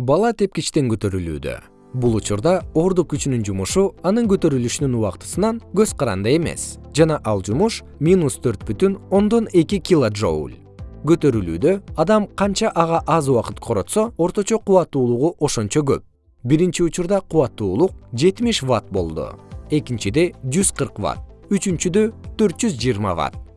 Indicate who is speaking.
Speaker 1: бала тепкичтен көтөрүлүүдө. Бул учурда ордук күчүнүн жумушу анын көтөрүлүшүнүн убактысынан көз каранды эмес. Жана ал жумуш минус килоджоуль. Көтөрүлүүдө адам канча ага аз убакыт коротсо орточо кубаттуулугу ошончо көп. Биринчи учурда кубаттуулук жетимиш ватт болду. Экинчиде жүз кырк ватт. Үчүнчүдө төрт жүз жыйырма ватт.